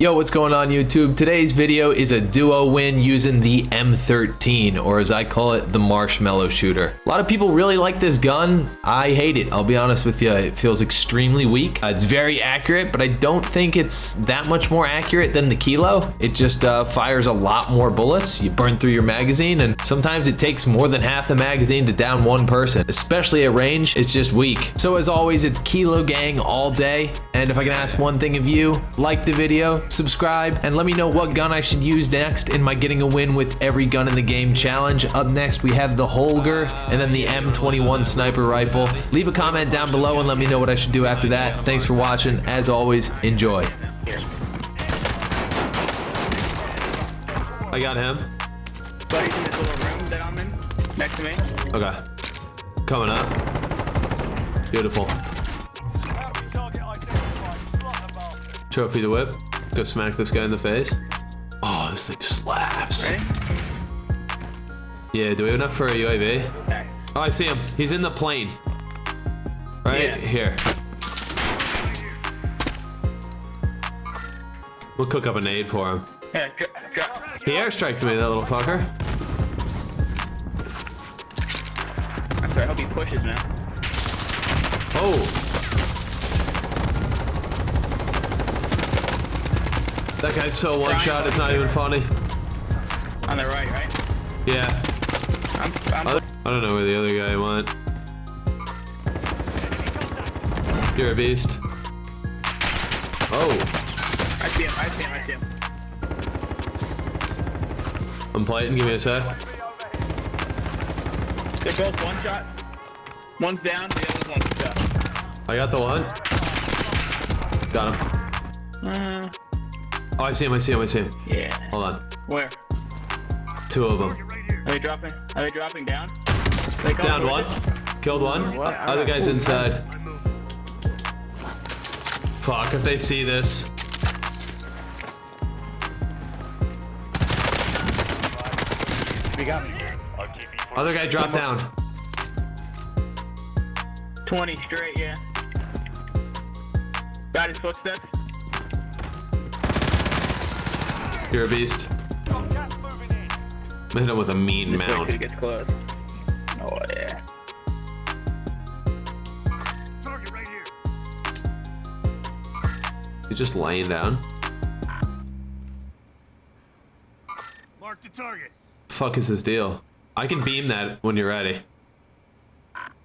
Yo, what's going on YouTube? Today's video is a duo win using the M13, or as I call it, the Marshmallow Shooter. A lot of people really like this gun. I hate it, I'll be honest with you. It feels extremely weak. Uh, it's very accurate, but I don't think it's that much more accurate than the Kilo. It just uh, fires a lot more bullets. You burn through your magazine, and sometimes it takes more than half the magazine to down one person, especially at range. It's just weak. So as always, it's Kilo Gang all day. And if I can ask one thing of you, like the video, subscribe, and let me know what gun I should use next in my getting a win with every gun in the game challenge. Up next, we have the Holger and then the M21 sniper rifle. Leave a comment down below and let me know what I should do after that. Thanks for watching. As always, enjoy. I got him. Buddy's in this little room that I'm in, next to me. Okay. Coming up. Beautiful. Trophy the whip. Go smack this guy in the face. Oh, this thing slaps. Ready? Yeah, do we have enough for a UAV? Okay. Oh, I see him. He's in the plane. Right Yeah. here. We'll cook up a nade for him. Yeah, dro- drop. He airstriked me, that little fucker. I'm sorry, I hope he pushes now. Oh. That guy's so one shot, it's not even funny. On the right, right? Yeah. I'm, I'm I I don't know where the other guy went. You're a beast. Oh, I see him, I see him, I see him. I'm playing, Give me a sec. They're both one shot. One's down, the other's one shot. I got the one. Got him. Uh, Oh, I see him. I see him. I see him. yeah. Hold on. Where? Two of them. Are they dropping? Are they dropping down? They Down one. Killed one. What? Other guy's inside. Fuck, if they see this. We got me. Other guy dropped down. 20 straight, yeah. Got his footsteps. You're a beast. I'm hit him with a mean Just wait till he mount. gets close. Oh, yeah. He's just laying down. Mark the target. Fuck is his deal? I can beam that when you're ready.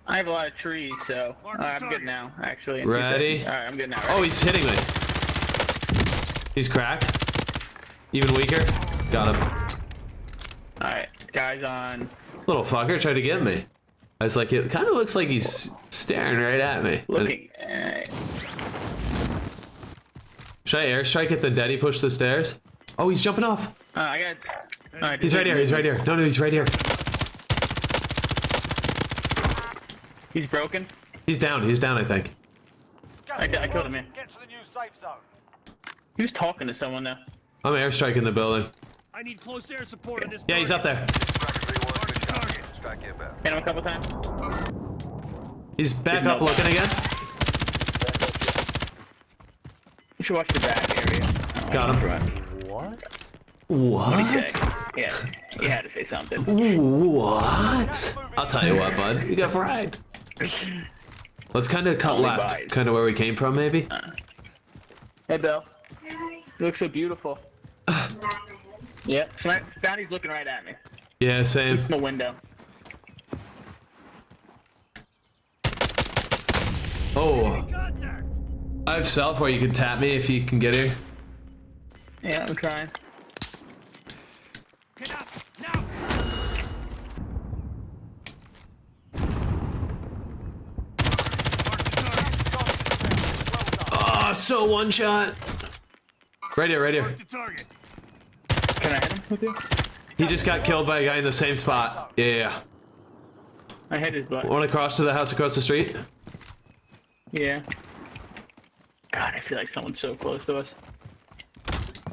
I have a lot of trees, so Mark uh, I'm good now, actually. Ready? Alright, I'm good now. Oh, he's hitting me. He's cracked. Even weaker. Got him. Alright, guys on. Little fucker tried to get me. I was like, it kind of looks like he's staring right at me. Looking. Alright. Should I airstrike at the dead he pushed the stairs? Oh, he's jumping off. Uh, I got. Alright, He's right here. He's right here. No, no, he's right here. He's broken. He's down. He's down, I think. I, I killed him, yeah. Get to the new safe zone. He was talking to someone though. I'm airstriking the building. I need close air support on this. Yeah, he's up there. Hit him a couple times. He's back Didn't up know looking again. You should watch the back area. Oh, Got him. What? What? What'd he say? Yeah, he had to say something. What? I'll tell you what, bud. You got fried. Let's kind of cut Only left. Kind of where we came from, maybe? Hey, Bill. You look so beautiful. Yeah, Bounty's looking right at me Yeah, same. from the window. Oh, I have self where you can tap me if you can get here. Yeah, I'm trying. Get up now. Oh, so one shot. Right here, right here. Mark the target. Can I hit him with you? He just got killed by a guy in the same spot. Yeah, yeah. I hit his butt. Want to cross to the house across the street? Yeah. God, I feel like someone's so close to us.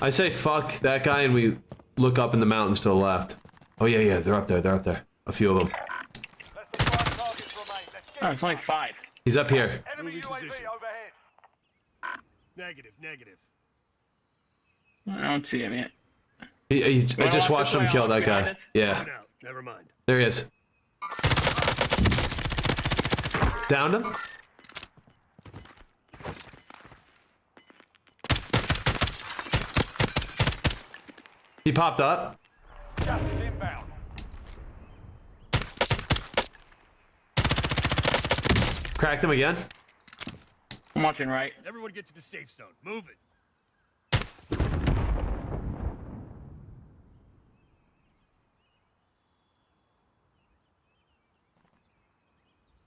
I say fuck that guy and we look up in the mountains to the left. Oh yeah, yeah, they're up there, they're up there. A few of them. That's the five targets remain. Let's get Oh, it's only five. He's up here. enemy UAV overhead. Negative, negative. I don't see him yet. He, he- I just watch watched him kill that guy. us? Yeah, One. Never mind. there he is. Downed him. He popped up. Gas is inbound. Cracked him again. I'm watching right. Everyone get to the safe zone. Move it.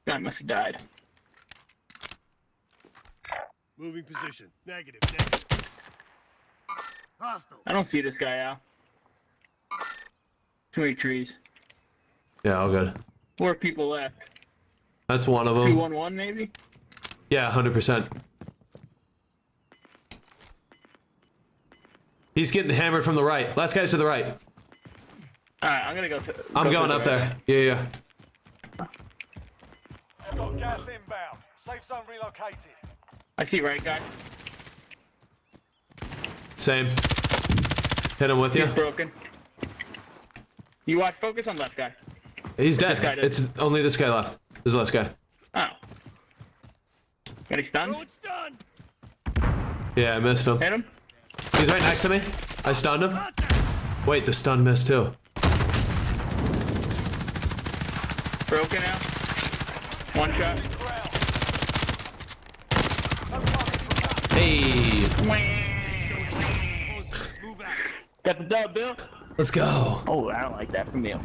Guy must have died. Moving position. Negative. Negative. Hostile. I don't see this guy, Al. Too many trees. Yeah, all good. Four people left. That's one of them. one one maybe. Yeah, hundred percent. He's getting hammered from the right. Last guy's to the right. All right, I'm gonna go. To, I'm go to going the up right. there. Yeah, yeah. Zone relocated. I see right guy. Same. Hit him with you. He's broken. You watch. Focus on left guy. He's this guy dead. does? It's only this guy left. This last guy. Oh. Got he stunned? Throwing stun. Yeah, I missed him. Hit him. He's right next to me. I stunned him. Wait, the stun missed too. Broken now. One shot. Hey, Closer. Move out. Got the dub, Bill. let's go. Oh, I don't like that from you.